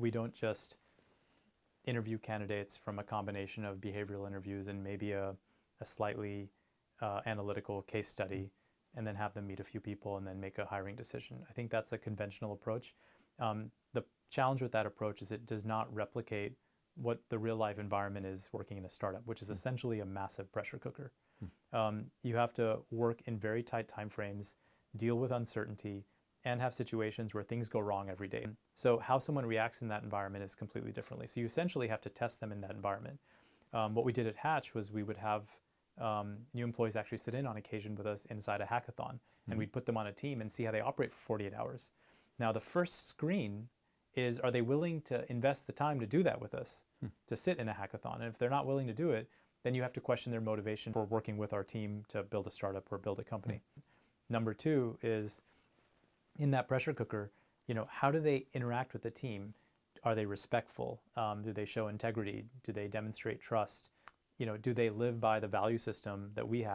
we don't just interview candidates from a combination of behavioral interviews and maybe a, a slightly uh, analytical case study and then have them meet a few people and then make a hiring decision. I think that's a conventional approach. Um, the challenge with that approach is it does not replicate what the real life environment is working in a startup, which is mm. essentially a massive pressure cooker. Mm. Um, you have to work in very tight timeframes, deal with uncertainty, and have situations where things go wrong every day. So how someone reacts in that environment is completely differently. So you essentially have to test them in that environment. Um, what we did at Hatch was we would have um, new employees actually sit in on occasion with us inside a hackathon, mm-hmm. and we'd put them on a team and see how they operate for 48 hours. Now the first screen is are they willing to invest the time to do that with us, hmm. to sit in a hackathon? And if they're not willing to do it, then you have to question their motivation for working with our team to build a startup or build a company. Hmm. Number two is in that pressure cooker, you know, how do they interact with the team? Are they respectful? Um, do they show integrity? Do they demonstrate trust? You know, do they live by the value system that we had?